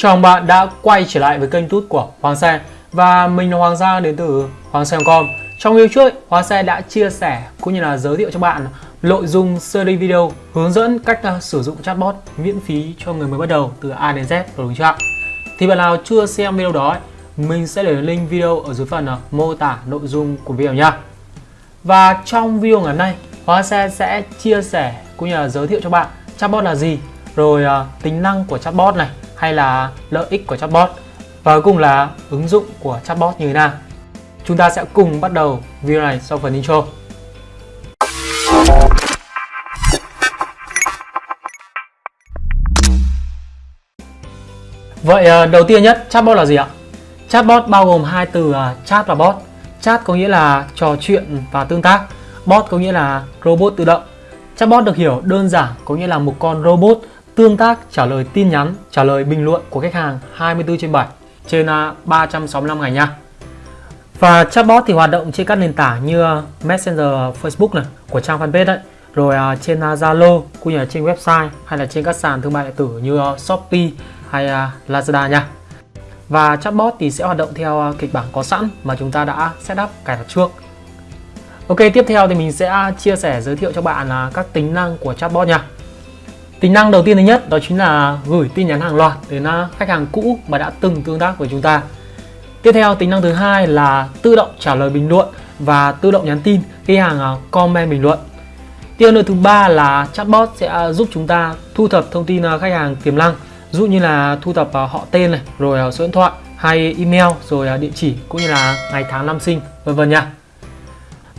Chào mừng bạn đã quay trở lại với kênh tút của Hoàng Xe. Và mình là Hoàng gia đến từ Hoàng Xe.com Trong video trước, Hoàng Xe đã chia sẻ cũng như là giới thiệu cho bạn nội dung series video hướng dẫn cách à, sử dụng chatbot miễn phí cho người mới bắt đầu từ A đến Z rồi đúng chưa ạ? Thì bạn nào chưa xem video đó, mình sẽ để link video ở dưới phần à, mô tả nội dung của video nha Và trong video ngày hôm nay, Hoàng Xe sẽ chia sẻ cũng như là giới thiệu cho bạn chatbot là gì rồi à, tính năng của chatbot này hay là lợi ích của chatbot và cuối cùng là ứng dụng của chatbot như thế nào. Chúng ta sẽ cùng bắt đầu video này sau phần intro. Vậy ờ, đầu tiên nhất, chatbot là gì ạ? Chatbot bao gồm hai từ ờ, chat và bot. Chat có nghĩa là trò chuyện và tương tác. Bot có nghĩa là robot tự động. Chatbot được hiểu đơn giản có nghĩa là một con robot tương tác trả lời tin nhắn, trả lời bình luận của khách hàng 24 trên 7 trên à, 365 ngày nha. Và chatbot thì hoạt động trên các nền tảng như à, Messenger Facebook này của trang fanpage đấy, rồi à, trên Zalo cũng như là trên website hay là trên các sàn thương mại điện tử như Shopee hay Lazada nha. Và chatbot thì sẽ hoạt động theo kịch bản có sẵn mà chúng ta đã setup cài đặt trước. Ok, tiếp theo thì mình sẽ chia sẻ giới thiệu cho bạn các tính năng của chatbot nha. Tính năng đầu tiên thứ nhất đó chính là gửi tin nhắn hàng loạt đến à, khách hàng cũ mà đã từng tương tác với chúng ta. Tiếp theo tính năng thứ hai là tự động trả lời bình luận và tự động nhắn tin khi hàng à, comment bình luận. Tiếp nữa thứ ba là chatbot sẽ à, giúp chúng ta thu thập thông tin khách hàng tiềm năng, dụ như là thu thập họ tên này, rồi số điện thoại hay email, rồi địa chỉ cũng như là ngày tháng năm sinh, vân vân nha.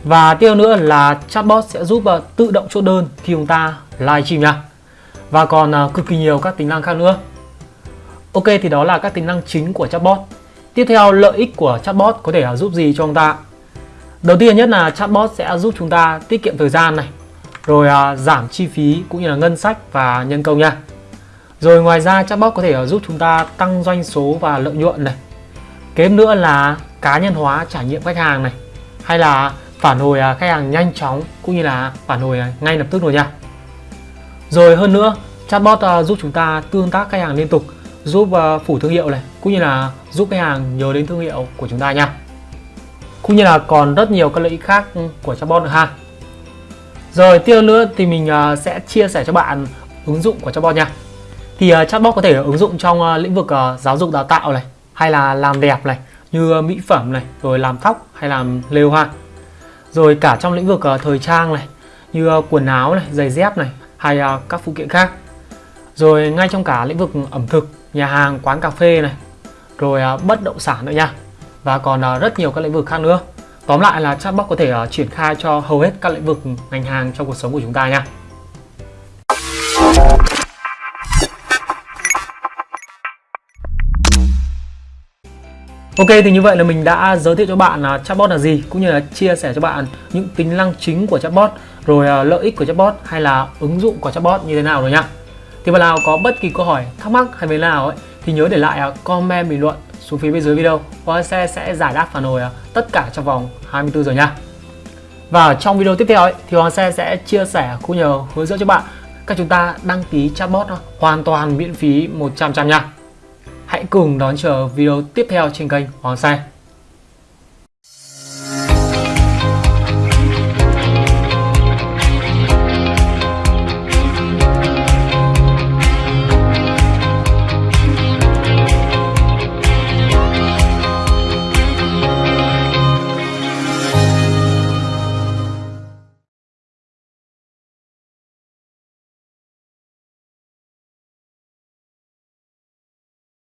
Và tiếp nữa là chatbot sẽ giúp tự động chốt đơn khi chúng ta livestream nha và còn à, cực kỳ nhiều các tính năng khác nữa. Ok thì đó là các tính năng chính của chatbot. Tiếp theo lợi ích của chatbot có thể giúp gì cho chúng ta? Đầu tiên nhất là chatbot sẽ giúp chúng ta tiết kiệm thời gian này, rồi à, giảm chi phí cũng như là ngân sách và nhân công nha. Rồi ngoài ra chatbot có thể à, giúp chúng ta tăng doanh số và lợi nhuận này. Kém nữa là cá nhân hóa trải nghiệm khách hàng này, hay là phản hồi khách hàng nhanh chóng cũng như là phản hồi ngay lập tức rồi nha. Rồi hơn nữa, chatbot ờ, giúp chúng ta tương tác khách hàng liên tục, giúp ờ, phủ thương hiệu này, cũng như là giúp khách hàng nhớ đến thương hiệu của chúng ta nha. Cũng như là còn rất nhiều các lợi ích khác của chatbot nữa ha. Rồi tiếp nữa thì mình ờ, sẽ chia sẻ cho bạn ứng dụng của chatbot nha. Thì chatbot có thể ứng dụng trong lĩnh vực giáo dục đào tạo này, hay là làm đẹp này, như mỹ phẩm này, rồi làm tóc hay làm lều hoa. Rồi cả trong lĩnh vực thời trang này, như quần áo này, giày dép này, hay à, các phụ kiện khác. Rồi ngay trong cả lĩnh vực ẩm thực, nhà hàng, quán cà phê này, rồi à, bất động sản nữa nha. Và còn à, rất nhiều các lĩnh vực khác nữa. Tóm lại là chatbot có thể triển khai cho hầu hết các lĩnh vực ngành hàng trong cuộc sống của chúng ta nha. Ok thì như vậy là mình đã giới thiệu cho bạn uh, chatbot là gì cũng như là chia sẻ cho bạn những tính năng chính của chatbot rồi uh, lợi ích của chatbot hay là ứng dụng của chatbot như thế nào rồi nhá. Thì bạn nào có bất kỳ câu hỏi thắc mắc hay về nào ấy thì nhớ để lại uh, comment bình luận xuống phía bên dưới video và sẽ sẽ giải đáp phản hồi uh, tất cả trong vòng 24 giờ nha. Và trong video tiếp theo ấy, thì Hoàng Xe sẽ chia sẻ cũng như hướng dẫn cho bạn cách chúng ta đăng ký chatbot hoàn toàn miễn phí 100% nha. Hãy cùng đón chờ video tiếp theo trên kênh Hoàng Sai.